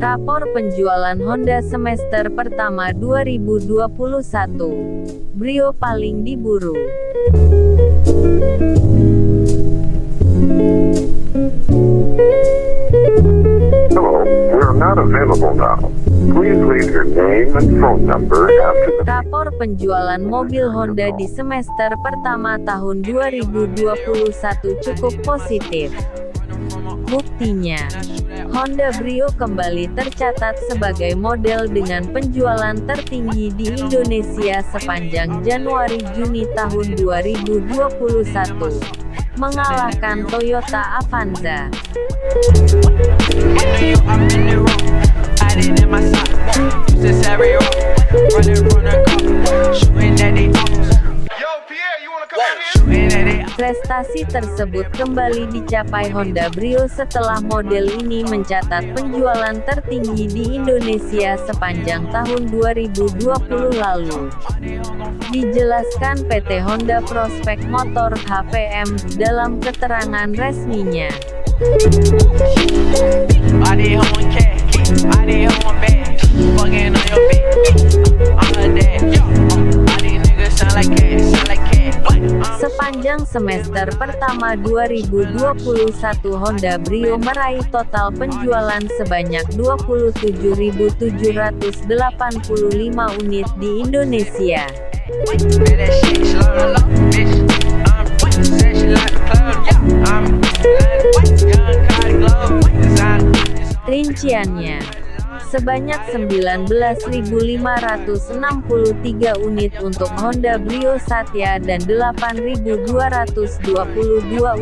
Rapor penjualan Honda semester pertama 2021. Brio paling diburu. Hello, we are not available now. Please leave your name and phone number after the Rapor penjualan mobil Honda di semester pertama tahun 2021 cukup positif. Buktinya, Honda Brio kembali tercatat sebagai model dengan penjualan tertinggi di Indonesia sepanjang Januari-Juni tahun 2021, mengalahkan Toyota Avanza. Prestasi tersebut kembali dicapai Honda Brio setelah model ini mencatat penjualan tertinggi di Indonesia sepanjang tahun 2020 lalu. Dijelaskan PT Honda Prospek Motor HPM dalam keterangan resminya. Pertama 2021 Honda Brio meraih total penjualan sebanyak 27.785 unit di Indonesia. Rinciannya, sebanyak 19.563 unit untuk Honda Brio Satya dan 8.222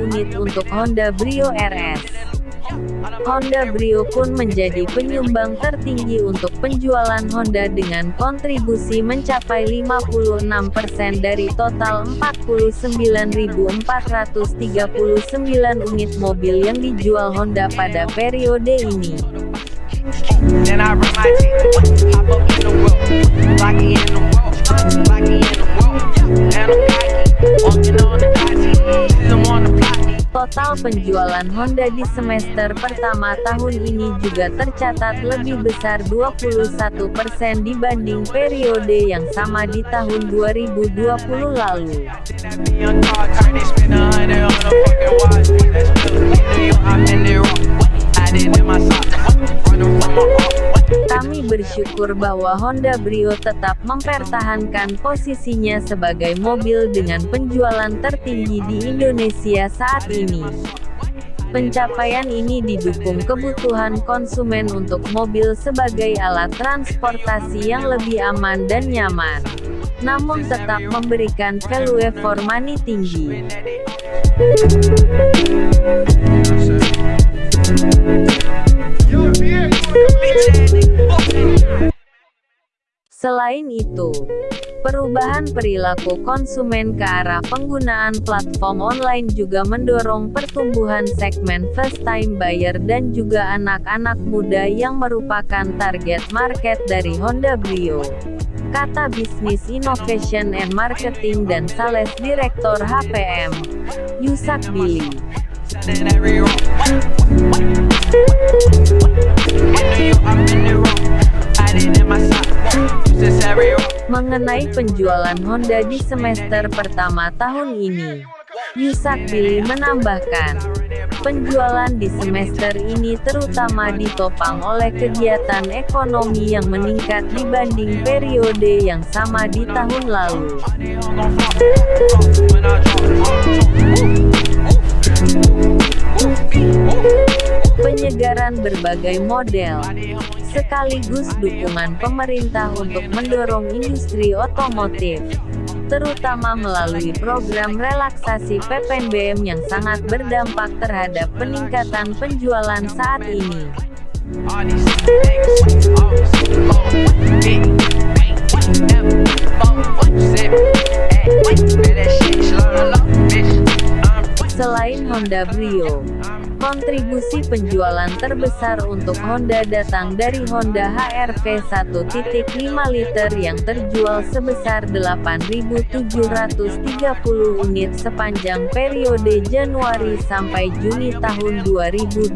unit untuk Honda Brio RS. Honda Brio pun menjadi penyumbang tertinggi untuk penjualan Honda dengan kontribusi mencapai 56% dari total 49.439 unit mobil yang dijual Honda pada periode ini. Total penjualan Honda di semester pertama tahun ini juga tercatat lebih besar 21% dibanding periode yang sama di tahun 2020 lalu. Bersyukur bahwa Honda Brio tetap mempertahankan posisinya sebagai mobil dengan penjualan tertinggi di Indonesia saat ini. Pencapaian ini didukung kebutuhan konsumen untuk mobil sebagai alat transportasi yang lebih aman dan nyaman, namun tetap memberikan value for money tinggi. Selain itu, perubahan perilaku konsumen ke arah penggunaan platform online juga mendorong pertumbuhan segmen first-time buyer dan juga anak-anak muda yang merupakan target market dari Honda Brio. Kata Bisnis Innovation and Marketing dan Sales Director HPM, Yusak Billy. Mengenai penjualan Honda di semester pertama tahun ini, Yusak Billy menambahkan, penjualan di semester ini terutama ditopang oleh kegiatan ekonomi yang meningkat dibanding periode yang sama di tahun lalu. Penyegaran berbagai model, sekaligus dukungan pemerintah untuk mendorong industri otomotif, terutama melalui program relaksasi PPNBM yang sangat berdampak terhadap peningkatan penjualan saat ini. Honda Brio, Kontribusi penjualan terbesar untuk Honda datang dari Honda HR-V 1.5 liter yang terjual sebesar 8.730 unit sepanjang periode Januari sampai Juni tahun 2021.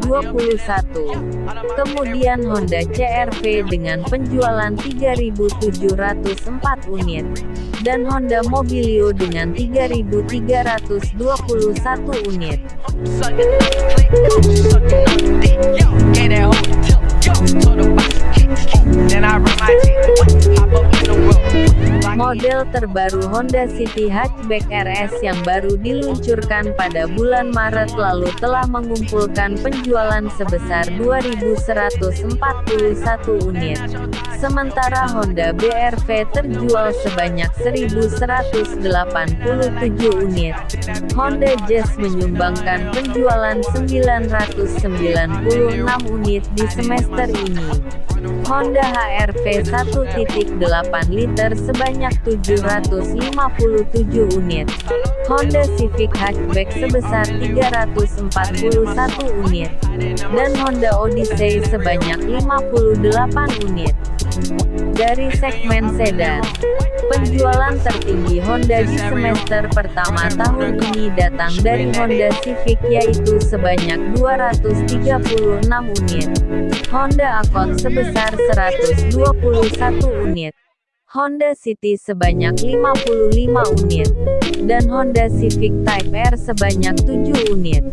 Kemudian Honda CR-V dengan penjualan 3.704 unit, dan Honda Mobilio dengan 3.321 unit. Then I run my teeth. Model terbaru Honda City Hatchback RS yang baru diluncurkan pada bulan Maret lalu telah mengumpulkan penjualan sebesar 2.141 unit. Sementara Honda BRV terjual sebanyak 1.187 unit. Honda Jazz menyumbangkan penjualan 996 unit di semester ini. Honda HR-V 1.8 liter sebanyak 757 unit. Honda Civic Hatchback sebesar 341 unit. Dan Honda Odyssey sebanyak 58 unit. Dari segmen sedan, penjualan tertinggi Honda di semester pertama tahun ini datang dari Honda Civic yaitu sebanyak 236 unit. Honda Accord sebesar 121 unit. Honda City sebanyak 55 unit. Dan Honda Civic Type R sebanyak 7 unit.